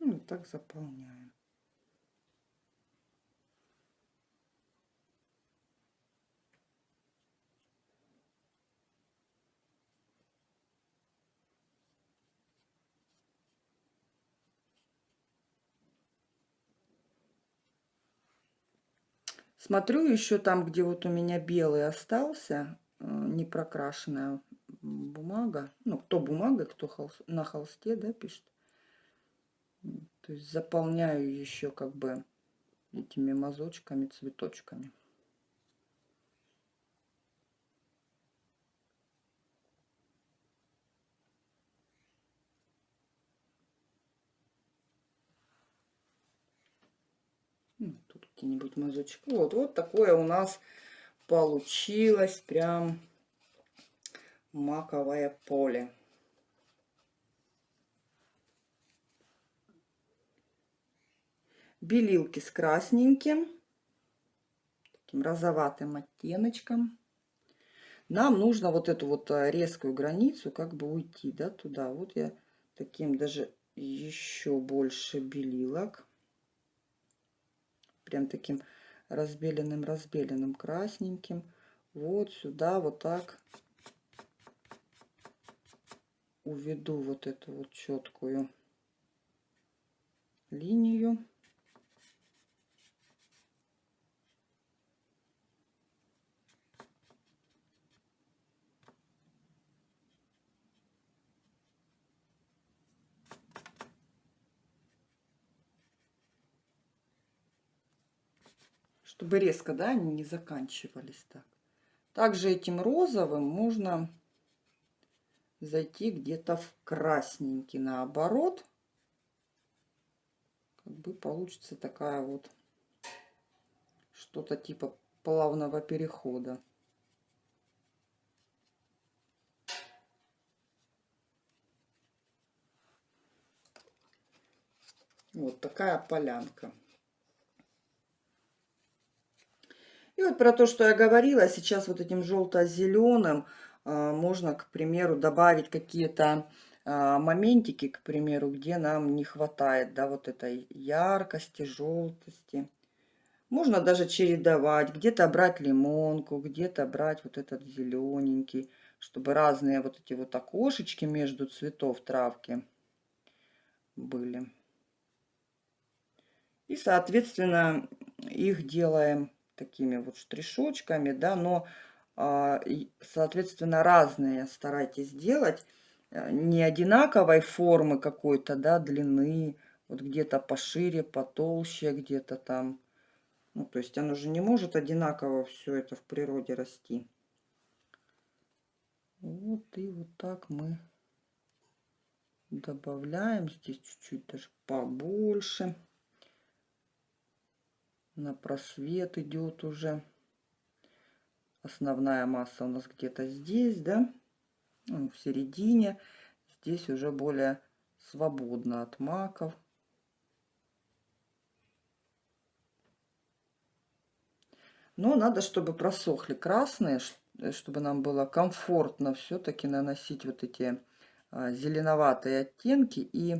Ну, так заполняем. Смотрю еще там, где вот у меня белый остался, э, не прокрашенная бумага. Ну, кто бумага, кто холст, на холсте, да, пишет. То есть заполняю еще как бы этими мазочками, цветочками. Какие-нибудь мазочки. Вот, вот такое у нас получилось прям маковое поле. Белилки с красненьким, таким розоватым оттеночком. Нам нужно вот эту вот э, резкую границу как бы уйти, да, туда. Вот я таким даже еще больше белилок прям таким разбеленным-разбеленным красненьким. Вот сюда вот так уведу вот эту вот четкую линию. Чтобы резко, да, они не заканчивались так. Также этим розовым можно зайти где-то в красненький наоборот. Как бы получится такая вот что-то типа плавного перехода. Вот такая полянка. Вот про то, что я говорила, сейчас вот этим желто-зеленым а, можно, к примеру, добавить какие-то а, моментики, к примеру, где нам не хватает, да, вот этой яркости, желтости. Можно даже чередовать, где-то брать лимонку, где-то брать вот этот зелененький, чтобы разные вот эти вот окошечки между цветов травки были. И, соответственно, их делаем такими вот штришочками, да, но, а, соответственно, разные старайтесь делать. Э, не одинаковой формы какой-то, да, длины, вот где-то пошире, потолще, где-то там. Ну, то есть оно же не может одинаково все это в природе расти. Вот и вот так мы добавляем. Здесь чуть-чуть даже побольше. На просвет идет уже. Основная масса у нас где-то здесь, да, ну, в середине. Здесь уже более свободно от маков. Но надо, чтобы просохли красные, чтобы нам было комфортно все-таки наносить вот эти а, зеленоватые оттенки и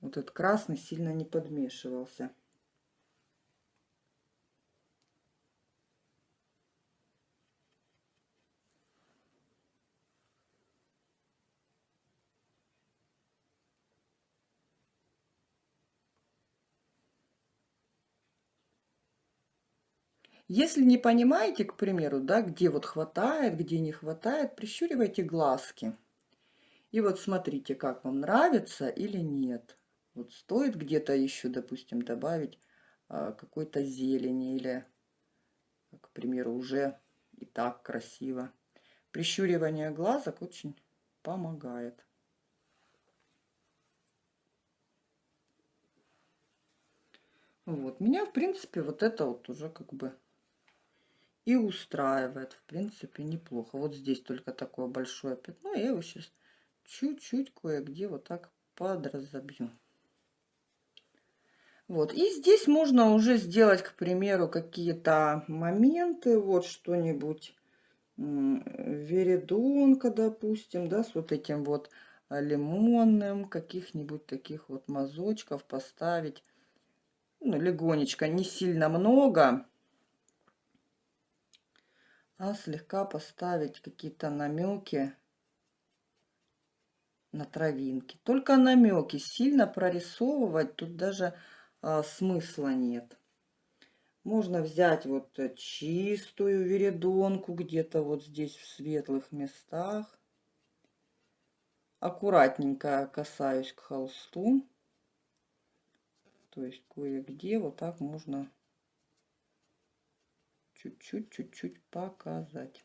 вот этот красный сильно не подмешивался. Если не понимаете, к примеру, да, где вот хватает, где не хватает, прищуривайте глазки. И вот смотрите, как вам нравится или нет. Вот стоит где-то еще, допустим, добавить а, какой-то зелени или, к примеру, уже и так красиво. Прищуривание глазок очень помогает. Вот, меня, в принципе, вот это вот уже как бы и устраивает. В принципе, неплохо. Вот здесь только такое большое пятно. Я его сейчас чуть-чуть кое-где вот так подразобью. Вот. И здесь можно уже сделать, к примеру, какие-то моменты. Вот что-нибудь. Веридонка, допустим, да, с вот этим вот лимонным. Каких-нибудь таких вот мазочков поставить. Ну, легонечко, не сильно много а слегка поставить какие-то намеки на травинки. Только намеки. Сильно прорисовывать тут даже а, смысла нет. Можно взять вот чистую веридонку где-то вот здесь в светлых местах. Аккуратненько касаюсь к холсту. То есть кое-где вот так можно чуть-чуть, чуть-чуть показать.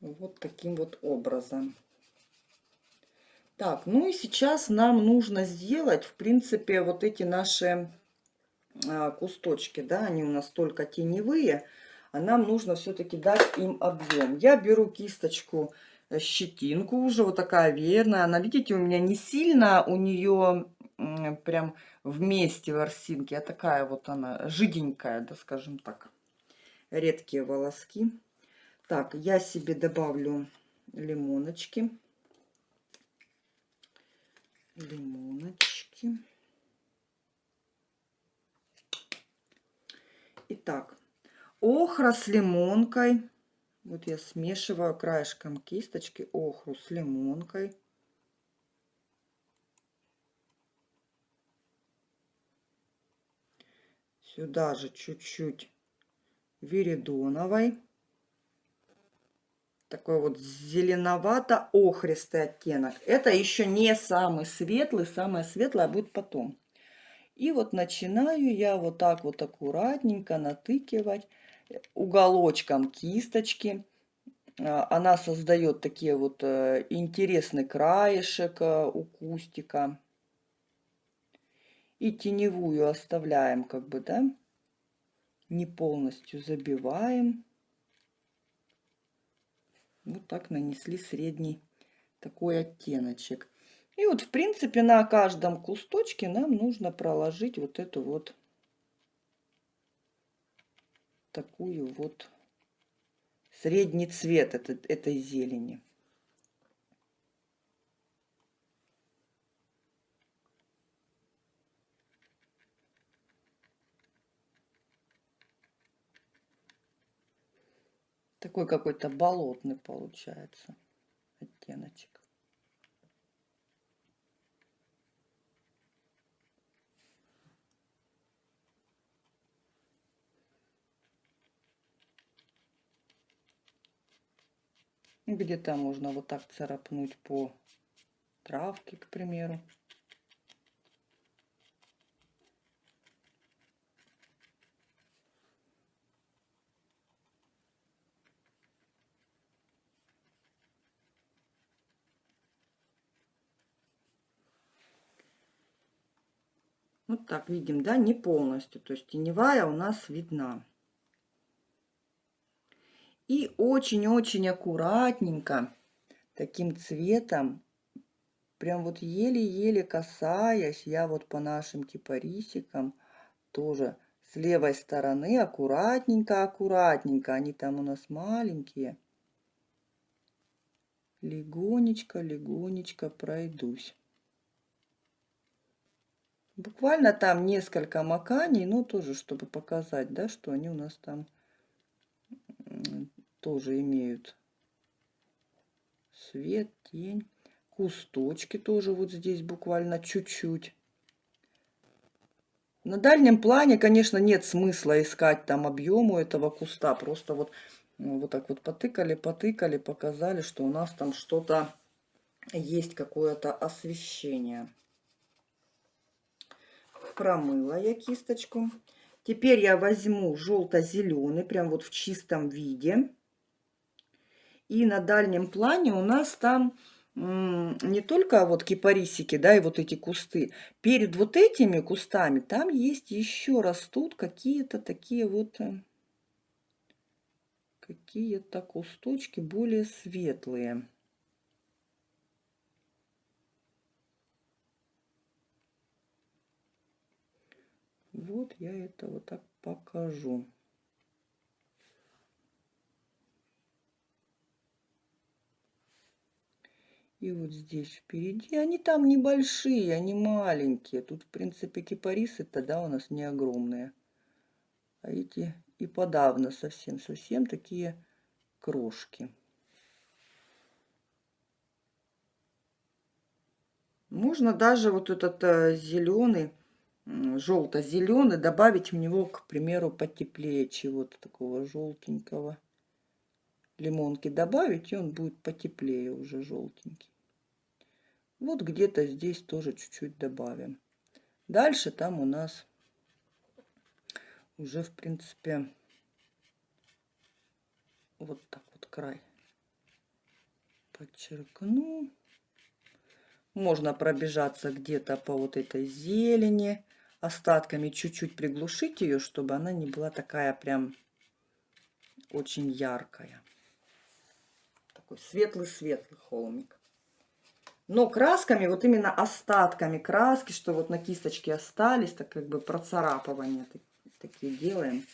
Вот таким вот образом. Так, ну и сейчас нам нужно сделать, в принципе, вот эти наши а, кусточки, да, они у нас только теневые а нам нужно все-таки дать им объем. Я беру кисточку э, щетинку уже вот такая верная. Она, видите, у меня не сильно у нее прям вместе ворсинки, а такая вот она жиденькая, да, скажем так. Редкие волоски. Так, я себе добавлю лимоночки. Лимоночки. Итак, охра с лимонкой. Вот я смешиваю краешком кисточки охру с лимонкой. Сюда же чуть-чуть веридоновой. Такой вот зеленовато-охристый оттенок. Это еще не самый светлый, самое светлое будет потом. И вот начинаю я вот так вот аккуратненько натыкивать уголочком кисточки. А, она создает такие вот э, интересный краешек э, у кустика. И теневую оставляем как бы, да, не полностью забиваем. Вот так нанесли средний такой оттеночек. И вот, в принципе, на каждом кусточке нам нужно проложить вот эту вот такую вот средний цвет этот, этой зелени. Такой какой-то болотный получается оттеночек. Где-то можно вот так царапнуть по травке, к примеру. Вот так видим, да, не полностью. То есть теневая у нас видна. И очень-очень аккуратненько таким цветом, прям вот еле-еле касаясь, я вот по нашим кипарисикам тоже с левой стороны аккуратненько-аккуратненько, они там у нас маленькие, легонечко-легонечко пройдусь. Буквально там несколько маканий, ну тоже, чтобы показать, да, что они у нас там тоже имеют свет, тень. Кусточки тоже вот здесь буквально чуть-чуть. На дальнем плане, конечно, нет смысла искать там объему этого куста. Просто вот, ну, вот так вот потыкали, потыкали, показали, что у нас там что-то есть, какое-то освещение. Промыла я кисточку. Теперь я возьму желто-зеленый, прям вот в чистом виде. И на дальнем плане у нас там не только вот кипарисики, да, и вот эти кусты. Перед вот этими кустами там есть еще растут какие-то такие вот э, какие-то кусточки более светлые. Вот я это вот так покажу. И вот здесь впереди, они там небольшие, они маленькие. Тут, в принципе, кипарисы тогда у нас не огромные. А эти и подавно совсем-совсем такие крошки. Можно даже вот этот э, зеленый, желто-зеленый, добавить в него, к примеру, потеплее чего-то такого желтенького. Лимонки добавить, и он будет потеплее уже желтенький. Вот где-то здесь тоже чуть-чуть добавим. Дальше там у нас уже, в принципе, вот так вот край подчеркну. Можно пробежаться где-то по вот этой зелени, остатками чуть-чуть приглушить ее, чтобы она не была такая прям очень яркая. Такой светлый-светлый холмик. Но красками, вот именно остатками краски, что вот на кисточке остались, так как бы процарапывания такие делаем.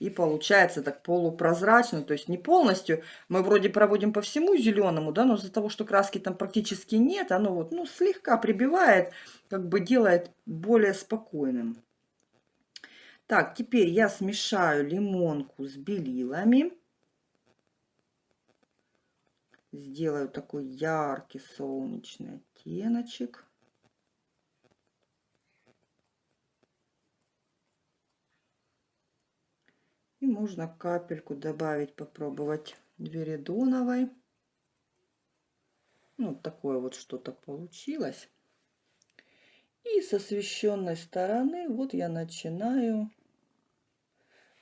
И получается так полупрозрачно, то есть не полностью. Мы вроде проводим по всему зеленому, да, но из-за того, что краски там практически нет, оно вот, ну, слегка прибивает, как бы делает более спокойным. Так, теперь я смешаю лимонку с белилами сделаю такой яркий солнечный оттеночек. И можно капельку добавить, попробовать веридоновой. Ну, такое вот что-то получилось. И с освещенной стороны вот я начинаю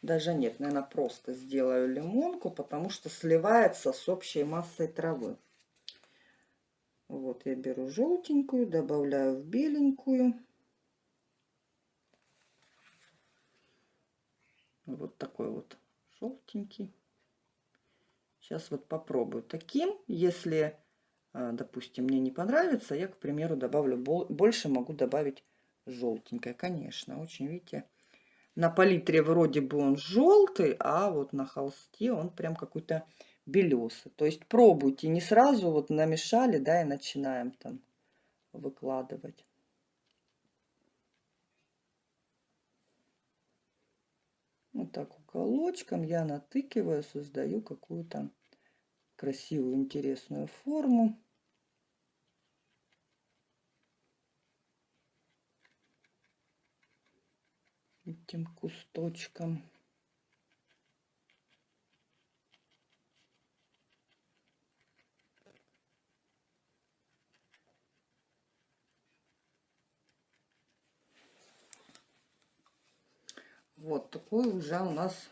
даже нет, наверное, просто сделаю лимонку, потому что сливается с общей массой травы. Вот я беру желтенькую, добавляю в беленькую. Вот такой вот желтенький. Сейчас вот попробую таким. Если, а, допустим, мне не понравится, я, к примеру, добавлю больше, могу добавить желтенькое. Конечно, очень, видите, на палитре вроде бы он желтый, а вот на холсте он прям какой-то белесый. То есть пробуйте, не сразу вот намешали, да, и начинаем там выкладывать. Вот так уголочком я натыкиваю, создаю какую-то красивую, интересную форму. Этим кусточком. Вот такой уже у нас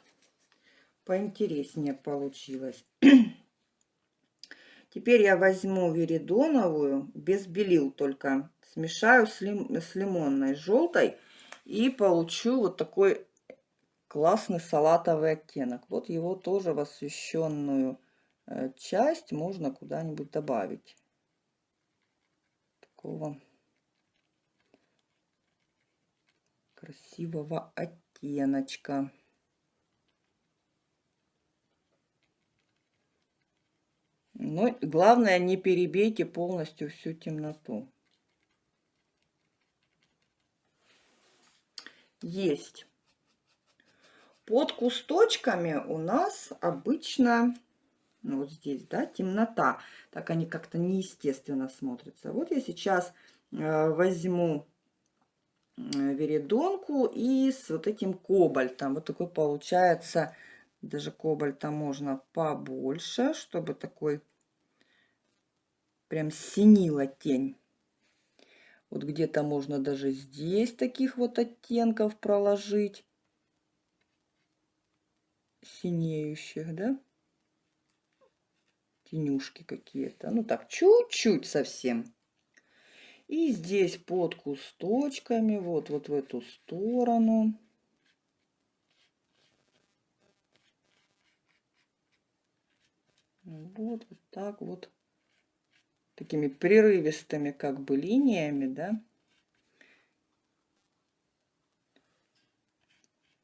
поинтереснее получилось. Теперь я возьму веридоновую, без белил только, смешаю с, лим, с лимонной желтой и получу вот такой классный салатовый оттенок. Вот его тоже в освещенную э, часть можно куда-нибудь добавить. Такого красивого оттеночка. Но главное, не перебейте полностью всю темноту. Есть. Под кусточками у нас обычно, ну вот здесь, да, темнота. Так они как-то неестественно смотрятся. Вот я сейчас э, возьму э, веридонку и с вот этим кобальтом. Вот такой получается, даже кобальта можно побольше, чтобы такой прям синила тень. Вот где-то можно даже здесь таких вот оттенков проложить. Синеющих, да? Тенюшки какие-то. Ну так, чуть-чуть совсем. И здесь под кусточками, вот, вот в эту сторону. Вот, вот так вот такими прерывистыми как бы линиями, да.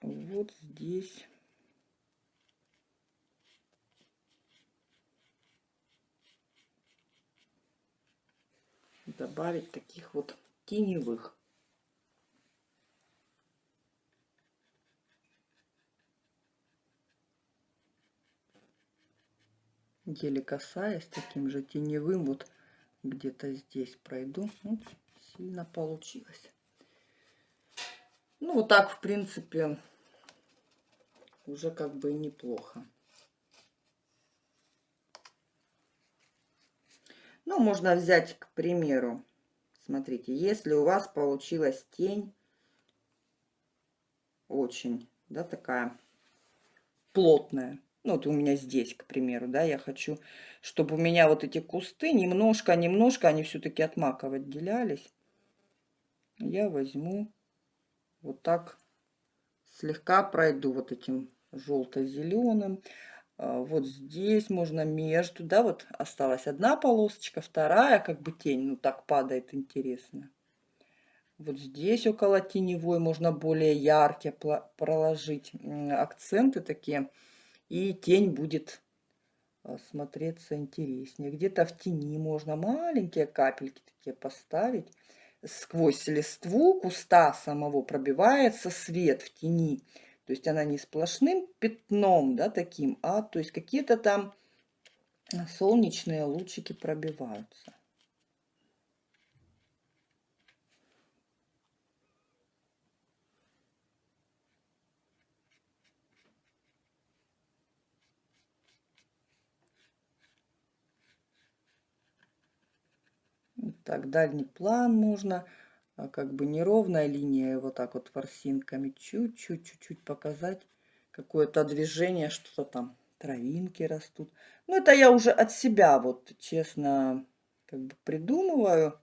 Вот здесь. добавить таких вот теневых. еле касаясь таким же теневым вот где-то здесь пройду. Вот, сильно получилось. Ну, вот так, в принципе, уже как бы неплохо. Ну, можно взять, к примеру, смотрите, если у вас получилась тень очень, да, такая плотная, ну, вот у меня здесь, к примеру, да, я хочу, чтобы у меня вот эти кусты немножко-немножко, они все-таки от маков отделялись. Я возьму вот так, слегка пройду вот этим желто-зеленым. А, вот здесь можно между, да, вот осталась одна полосочка, вторая, как бы тень, ну, так падает, интересно. Вот здесь около теневой можно более яркие проложить акценты такие и тень будет а, смотреться интереснее. Где-то в тени можно маленькие капельки такие поставить. Сквозь листву куста самого пробивается свет в тени. То есть она не сплошным пятном, да, таким, а то есть какие-то там солнечные лучики пробиваются. Так, дальний план можно, а, как бы неровная линия, вот так вот ворсинками чуть-чуть, чуть-чуть показать какое-то движение, что-то там, травинки растут. Ну, это я уже от себя, вот, честно, как бы придумываю.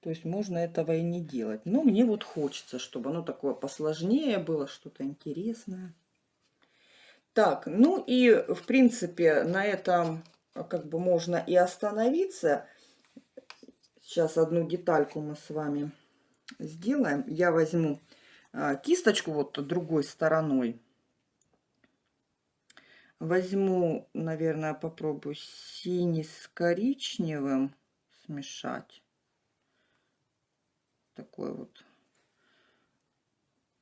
То есть можно этого и не делать. Но мне вот хочется, чтобы оно такое посложнее было, что-то интересное. Так, ну и, в принципе, на этом а, как бы можно и остановиться. Сейчас одну детальку мы с вами сделаем. Я возьму а, кисточку вот другой стороной. Возьму, наверное, попробую синий с коричневым смешать. Такой вот.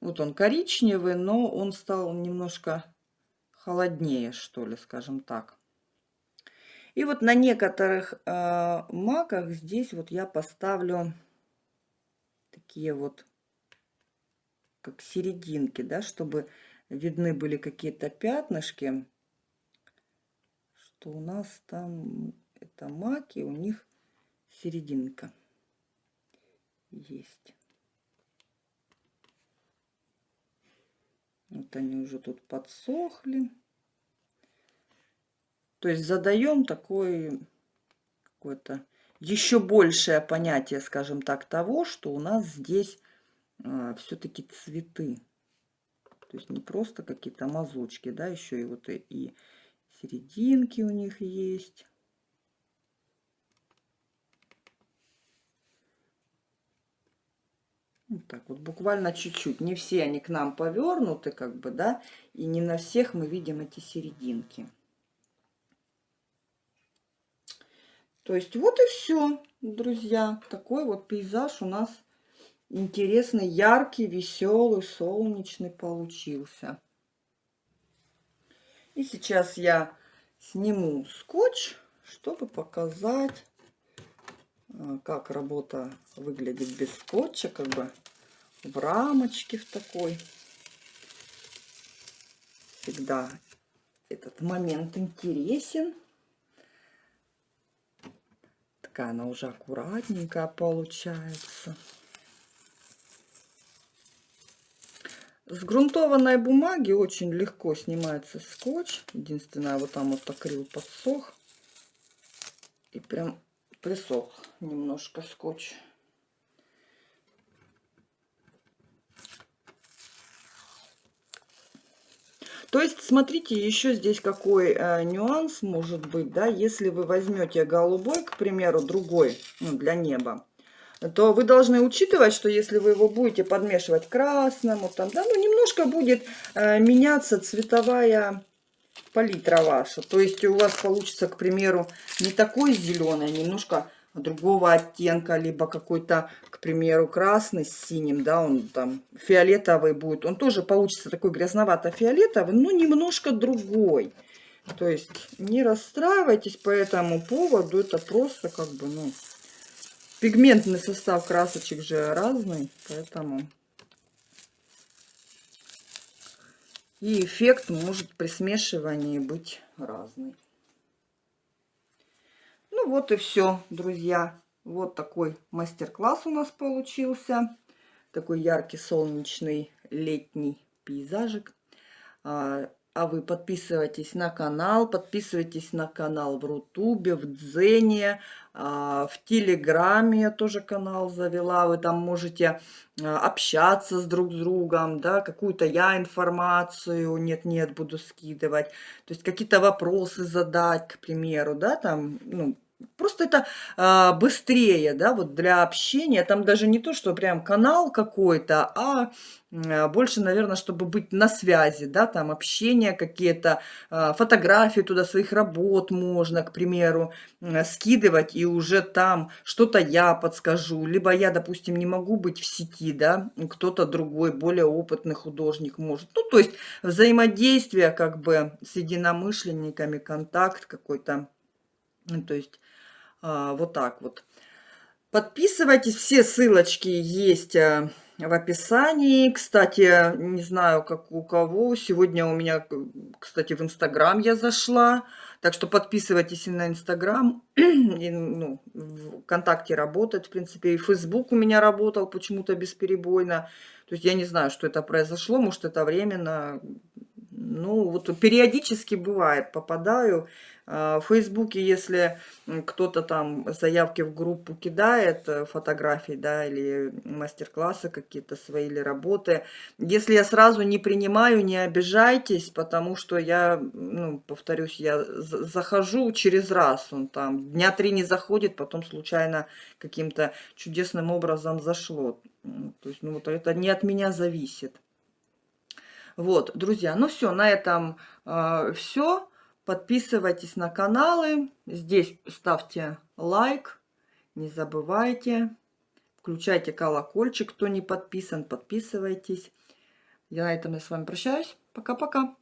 Вот он коричневый, но он стал немножко холоднее, что ли, скажем так. И вот на некоторых э, маках здесь вот я поставлю такие вот, как серединки, да, чтобы видны были какие-то пятнышки, что у нас там это маки, у них серединка есть. Вот они уже тут подсохли. То есть задаем такой какое-то еще большее понятие, скажем так, того, что у нас здесь э, все-таки цветы. То есть не просто какие-то мазочки, да, еще и вот и, и серединки у них есть. Вот так вот, буквально чуть-чуть. Не все они к нам повернуты, как бы, да, и не на всех мы видим эти серединки. То есть вот и все, друзья. Такой вот пейзаж у нас интересный, яркий, веселый, солнечный получился. И сейчас я сниму скотч, чтобы показать, а, как работа выглядит без скотча, как бы в рамочке в такой. Всегда этот момент интересен. Такая она уже аккуратненькая получается. С грунтованной бумаги очень легко снимается скотч. Единственное, вот там вот акрил подсох. И прям присох немножко скотч. То есть, смотрите, еще здесь какой э, нюанс может быть, да, если вы возьмете голубой, к примеру, другой, ну, для неба, то вы должны учитывать, что если вы его будете подмешивать красному, там, да, ну, немножко будет э, меняться цветовая палитра ваша. То есть у вас получится, к примеру, не такой зеленый, а немножко другого оттенка, либо какой-то, к примеру, красный с синим, да, он там фиолетовый будет. Он тоже получится такой грязновато-фиолетовый, но немножко другой. То есть не расстраивайтесь по этому поводу, это просто как бы, ну, пигментный состав красочек же разный, поэтому... И эффект может при смешивании быть разный. Ну вот и все, друзья. Вот такой мастер-класс у нас получился. Такой яркий, солнечный, летний пейзажик. А, а вы подписывайтесь на канал, подписывайтесь на канал в Рутубе, в Дзене, а, в Телеграме я тоже канал завела. Вы там можете а, общаться с друг с другом, да, какую-то я информацию нет-нет буду скидывать. То есть какие-то вопросы задать, к примеру, да, там, ну, Просто это а, быстрее, да, вот для общения. Там даже не то, что прям канал какой-то, а, а больше, наверное, чтобы быть на связи, да, там общение какие-то, а, фотографии туда своих работ можно, к примеру, а, скидывать, и уже там что-то я подскажу. Либо я, допустим, не могу быть в сети, да, кто-то другой, более опытный художник может. Ну, то есть взаимодействие как бы с единомышленниками, контакт какой-то. Ну, то есть вот так вот. Подписывайтесь, все ссылочки есть э, в описании. Кстати, не знаю, как у кого. Сегодня у меня, кстати, в Инстаграм я зашла. Так что подписывайтесь и на Инстаграм. Ну, ВКонтакте работает, в принципе. И Фейсбук у меня работал почему-то бесперебойно. То есть я не знаю, что это произошло. Может, это временно. Ну, вот периодически бывает, попадаю. А, в Фейсбуке, если кто-то там заявки в группу кидает, э, фотографии, да, или мастер-классы какие-то свои, или работы, если я сразу не принимаю, не обижайтесь, потому что я, ну, повторюсь, я захожу через раз, он там дня три не заходит, потом случайно каким-то чудесным образом зашло. То есть, ну, вот это не от меня зависит. Вот, друзья, ну все, на этом э, все. Подписывайтесь на каналы. Здесь ставьте лайк. Не забывайте. Включайте колокольчик, кто не подписан, подписывайтесь. Я на этом я с вами прощаюсь. Пока-пока.